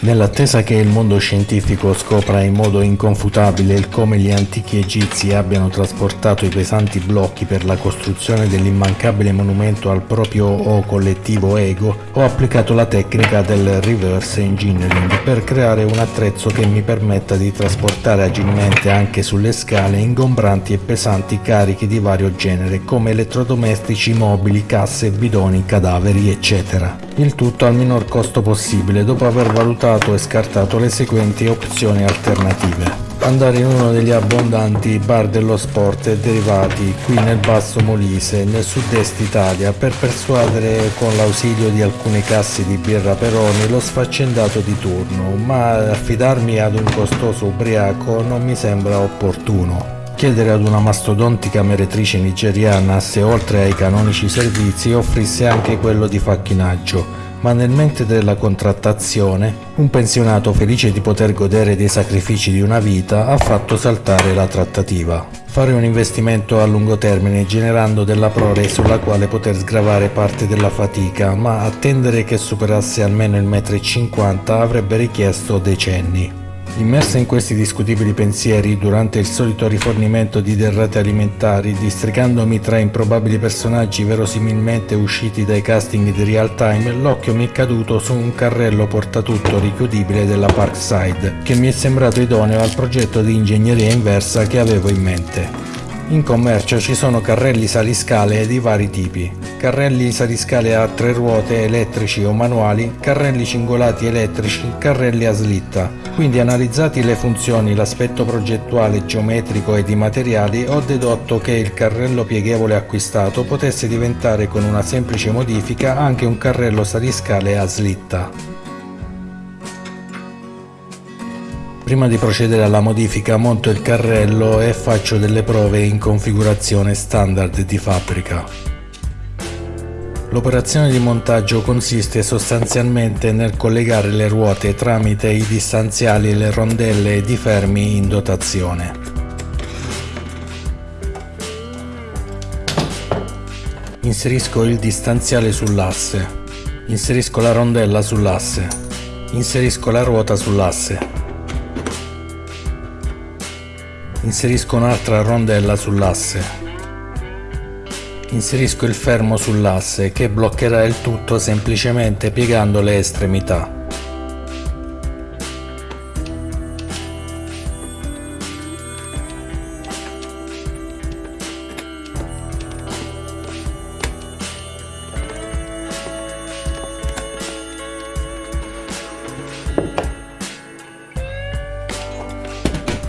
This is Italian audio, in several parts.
Nell'attesa che il mondo scientifico scopra in modo inconfutabile il come gli antichi egizi abbiano trasportato i pesanti blocchi per la costruzione dell'immancabile monumento al proprio o collettivo ego, ho applicato la tecnica del reverse engineering per creare un attrezzo che mi permetta di trasportare agilmente anche sulle scale ingombranti e pesanti carichi di vario genere come elettrodomestici, mobili, casse, bidoni, cadaveri, eccetera. Il tutto al minor costo possibile dopo aver valutato valutato e scartato le seguenti opzioni alternative. Andare in uno degli abbondanti bar dello sport e derivati qui nel Basso Molise, nel sud-est Italia, per persuadere con l'ausilio di alcune casse di birra Peroni lo sfaccendato di turno, ma affidarmi ad un costoso ubriaco non mi sembra opportuno chiedere ad una mastodontica meretrice nigeriana se oltre ai canonici servizi offrisse anche quello di facchinaggio, ma nel mente della contrattazione un pensionato felice di poter godere dei sacrifici di una vita ha fatto saltare la trattativa. Fare un investimento a lungo termine generando della prole sulla quale poter sgravare parte della fatica, ma attendere che superasse almeno il metro e cinquanta avrebbe richiesto decenni. Immersa in questi discutibili pensieri, durante il solito rifornimento di derrate alimentari, districandomi tra improbabili personaggi verosimilmente usciti dai casting di real time, l'occhio mi è caduto su un carrello portatutto richiudibile della Parkside, che mi è sembrato idoneo al progetto di ingegneria inversa che avevo in mente. In commercio ci sono carrelli saliscale di vari tipi, carrelli saliscale a tre ruote elettrici o manuali, carrelli cingolati elettrici, carrelli a slitta. Quindi analizzati le funzioni, l'aspetto progettuale, geometrico e di materiali, ho dedotto che il carrello pieghevole acquistato potesse diventare con una semplice modifica anche un carrello saliscale a slitta. Prima di procedere alla modifica monto il carrello e faccio delle prove in configurazione standard di fabbrica. L'operazione di montaggio consiste sostanzialmente nel collegare le ruote tramite i distanziali e le rondelle di fermi in dotazione. Inserisco il distanziale sull'asse, inserisco la rondella sull'asse, inserisco la ruota sull'asse. Inserisco un'altra rondella sull'asse. Inserisco il fermo sull'asse che bloccherà il tutto semplicemente piegando le estremità.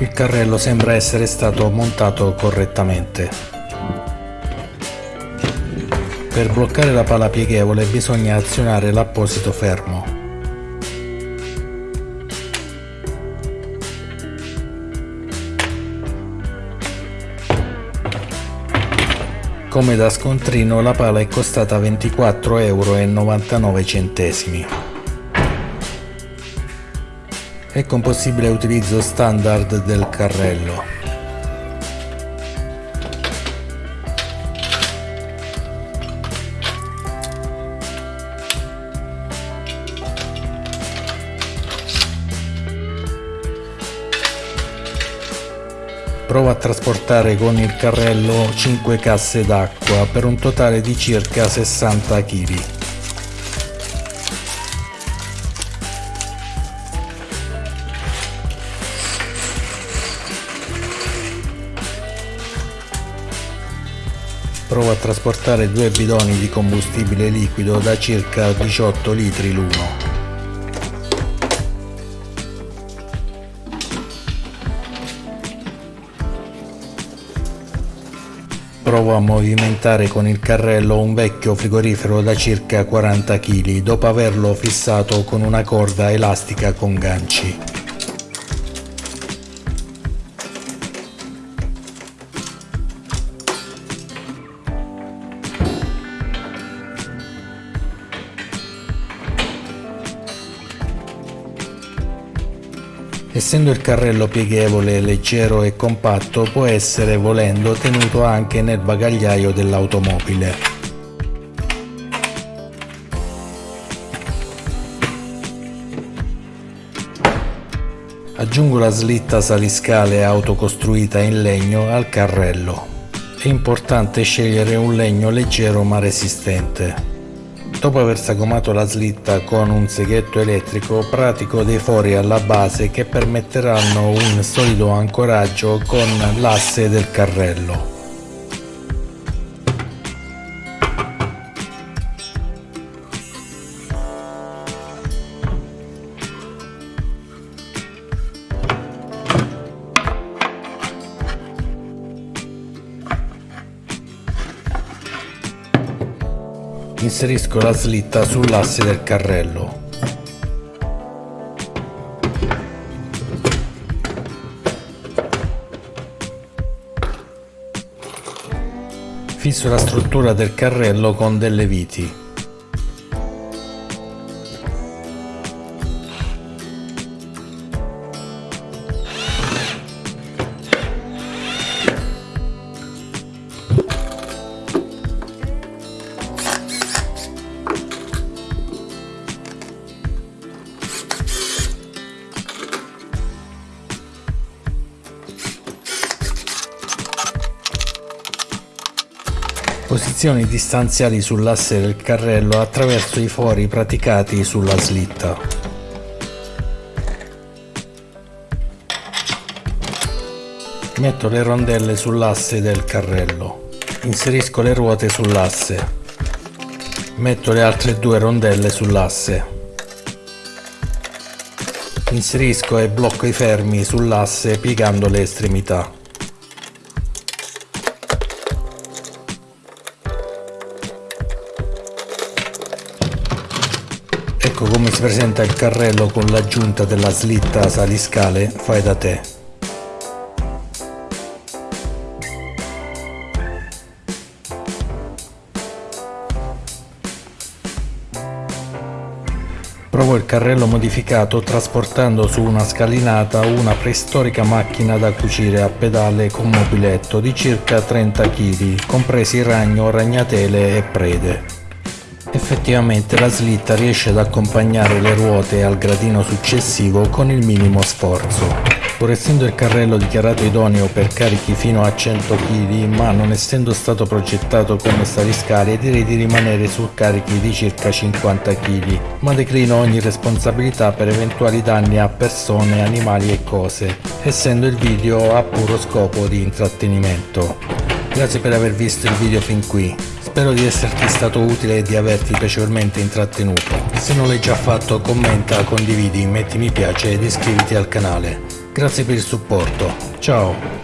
Il carrello sembra essere stato montato correttamente. Per bloccare la pala pieghevole bisogna azionare l'apposito fermo. Come da scontrino la pala è costata 24,99 euro Ecco un possibile utilizzo standard del carrello. Provo a trasportare con il carrello 5 casse d'acqua per un totale di circa 60 kg. Provo a trasportare due bidoni di combustibile liquido da circa 18 litri l'uno. Provo a movimentare con il carrello un vecchio frigorifero da circa 40 kg dopo averlo fissato con una corda elastica con ganci. Essendo il carrello pieghevole, leggero e compatto, può essere, volendo, tenuto anche nel bagagliaio dell'automobile. Aggiungo la slitta saliscale autocostruita in legno al carrello. È importante scegliere un legno leggero ma resistente. Dopo aver sagomato la slitta con un seghetto elettrico pratico dei fori alla base che permetteranno un solido ancoraggio con l'asse del carrello. Inserisco la slitta sull'asse del carrello. Fisso la struttura del carrello con delle viti. Posizioni distanziali sull'asse del carrello attraverso i fori praticati sulla slitta. Metto le rondelle sull'asse del carrello. Inserisco le ruote sull'asse. Metto le altre due rondelle sull'asse. Inserisco e blocco i fermi sull'asse piegando le estremità. Ecco come si presenta il carrello con l'aggiunta della slitta saliscale fai da te. Provo il carrello modificato trasportando su una scalinata una preistorica macchina da cucire a pedale con mobiletto di circa 30 kg, compresi ragno, ragnatele e prede. Effettivamente la slitta riesce ad accompagnare le ruote al gradino successivo con il minimo sforzo. Pur essendo il carrello dichiarato idoneo per carichi fino a 100 kg, ma non essendo stato progettato come saliscale, direi di rimanere su carichi di circa 50 kg, ma declino ogni responsabilità per eventuali danni a persone, animali e cose, essendo il video a puro scopo di intrattenimento. Grazie per aver visto il video fin qui. Spero di esserti stato utile e di averti piacevolmente intrattenuto. Se non l'hai già fatto commenta, condividi, metti mi piace ed iscriviti al canale. Grazie per il supporto. Ciao!